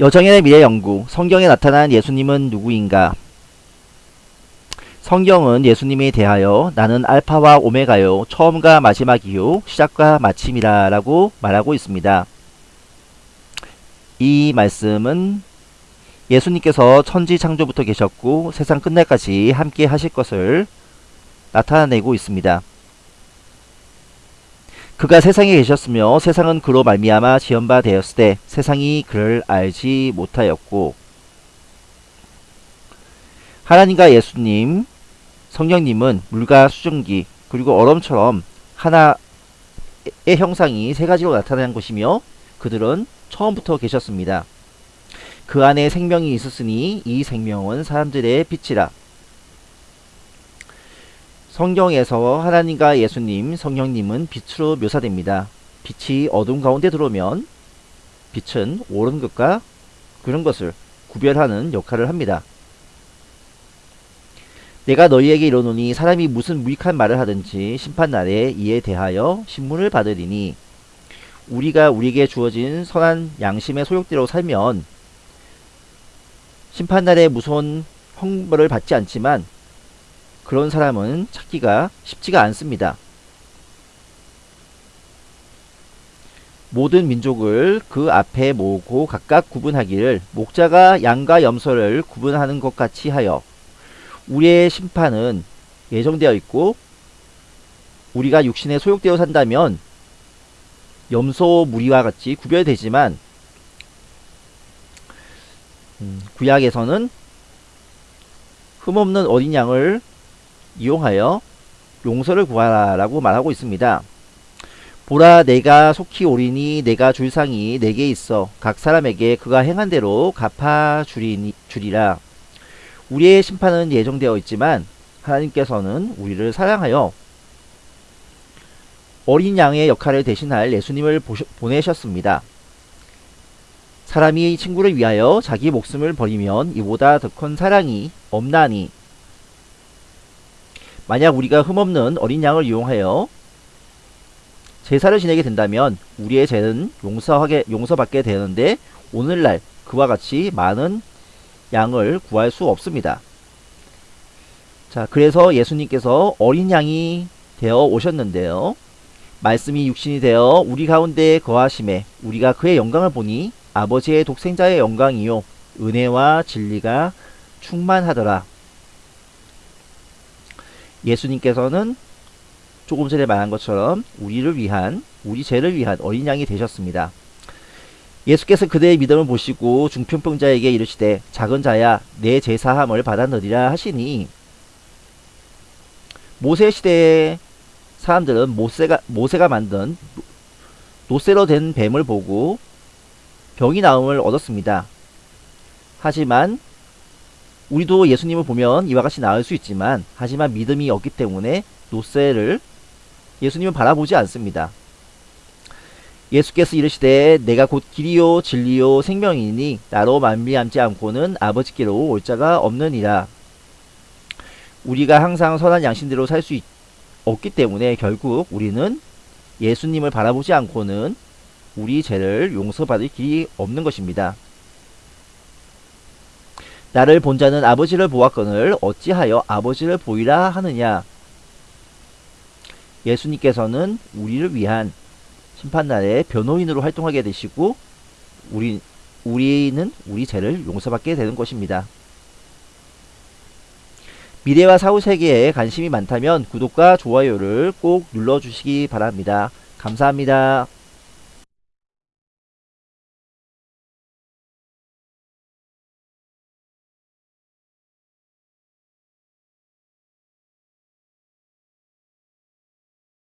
여정의 미래 연구 성경에 나타난 예수님은 누구인가? 성경은 예수님에 대하여 나는 알파와 오메가요 처음과 마지막이요 시작과 마침이라 라고 말하고 있습니다. 이 말씀은 예수님께서 천지 창조부터 계셨고 세상 끝날까지 함께 하실 것을 나타내고 있습니다. 그가 세상에 계셨으며 세상은 그로 말미암아 지은 바 되었을 때 세상이 그를 알지 못하였고 하나님과 예수님, 성령님은 물과 수증기 그리고 얼음처럼 하나의 형상이 세 가지로 나타난 것이며 그들은 처음부터 계셨습니다. 그 안에 생명이 있었으니 이 생명은 사람들의 빛이라. 성경에서 하나님과 예수님, 성령님은 빛으로 묘사됩니다. 빛이 어둠 가운데 들어오면 빛은 옳은 것과 그런 것을 구별하는 역할을 합니다. 내가 너희에게 이르노니 사람이 무슨 무익한 말을 하든지 심판날에 이에 대하여 신문을 받으리니 우리가 우리에게 주어진 선한 양심의 소욕대로 살면 심판날에 무서운 형벌을 받지 않지만 그런 사람은 찾기가 쉽지가 않습니다. 모든 민족을 그 앞에 모으고 각각 구분하기를 목자가 양과 염소를 구분하는 것 같이 하여 우리의 심판은 예정되어 있고 우리가 육신에 소욕되어 산다면 염소 무리와 같이 구별되지만 음, 구약에서는 흠없는 어린 양을 이용하여 용서를 구하라 라고 말하고 있습니다. 보라 내가 속히 오리니 내가 줄 상이 내게 있어 각 사람에게 그가 행한 대로 갚아 주리니, 주리라. 우리의 심판은 예정되어 있지만 하나님께서는 우리를 사랑하여 어린 양의 역할을 대신할 예수님을 보셔, 보내셨습니다. 사람이 친구를 위하여 자기 목숨을 버리면 이보다 더 큰 사랑이 없나니 만약 우리가 흠없는 어린 양을 이용하여 제사를 지내게 된다면 우리의 죄는 용서하게 용서받게 되는데 오늘날 그와 같이 많은 양을 구할 수 없습니다. 자, 그래서 예수님께서 어린 양이 되어 오셨는데요. 말씀이 육신이 되어 우리 가운데 거하심에 우리가 그의 영광을 보니 아버지의 독생자의 영광이요 은혜와 진리가 충만하더라. 예수님께서는 조금 전에 말한 것처럼 우리를 위한 우리 죄를 위한 어린 양이 되셨습니다. 예수께서 그대의 믿음을 보시고 중풍병자에게 이르시되 작은 자야 내 제사함을 받아들이라 하시니 모세 시대의 사람들은 모세가 모세가 만든 노쇠로 된 뱀을 보고 병이 나음을 얻었습니다. 하지만 우리도 예수님을 보면 이와 같이 나을 수 있지만 하지만 믿음이 없기 때문에 노쇠를 예수님은 바라보지 않습니다. 예수께서 이르시되 내가 곧 길이요 진리요 생명이니 나로 만미암지 않고는 아버지께로 올 자가 없느니라. 우리가 항상 선한 양심대로 살 수 없기 때문에 결국 우리는 예수님을 바라보지 않고는 우리 죄를 용서받을 길이 없는 것입니다. 나를 본 자는 아버지를 보았거늘 어찌하여 아버지를 보이라 하느냐 예수님께서는 우리를 위한 심판날에 변호인으로 활동하게 되시고 우리, 우리는 우리 죄를 용서받게 되는 것입니다. 미래와 사후 세계에 관심이 많다면 구독과 좋아요를 꼭 눌러주시기 바랍니다. 감사합니다.